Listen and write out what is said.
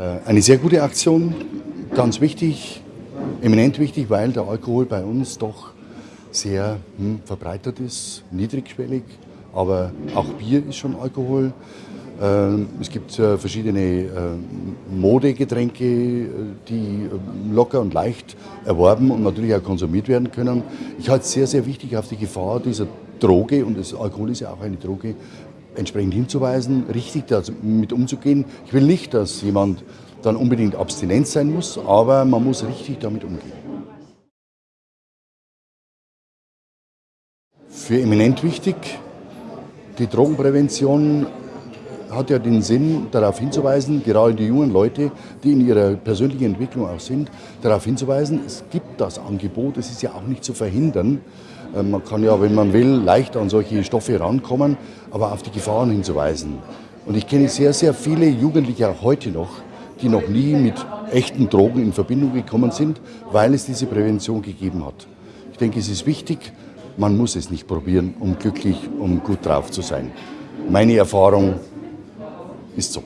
Äh, eine sehr gute Aktion, ganz wichtig, eminent wichtig, weil der Alkohol bei uns doch sehr hm, verbreitet ist, niedrigschwellig, aber auch Bier ist schon Alkohol. Ähm, es gibt äh, verschiedene äh, Modegetränke, die locker und leicht erworben und natürlich auch konsumiert werden können. Ich halte es sehr, sehr wichtig, auf die Gefahr dieser Droge, und das Alkohol ist ja auch eine Droge, entsprechend hinzuweisen, richtig damit umzugehen. Ich will nicht, dass jemand dann unbedingt abstinent sein muss, aber man muss richtig damit umgehen. Für eminent wichtig, die Drogenprävention hat ja den Sinn, darauf hinzuweisen, gerade die jungen Leute, die in ihrer persönlichen Entwicklung auch sind, darauf hinzuweisen, es gibt das Angebot, es ist ja auch nicht zu verhindern. Äh, man kann ja, wenn man will, leicht an solche Stoffe rankommen, aber auf die Gefahren hinzuweisen. Und ich kenne sehr, sehr viele Jugendliche auch heute noch, die noch nie mit echten Drogen in Verbindung gekommen sind, weil es diese Prävention gegeben hat. Ich denke, es ist wichtig, man muss es nicht probieren, um glücklich, um gut drauf zu sein. Meine Erfahrung ist so.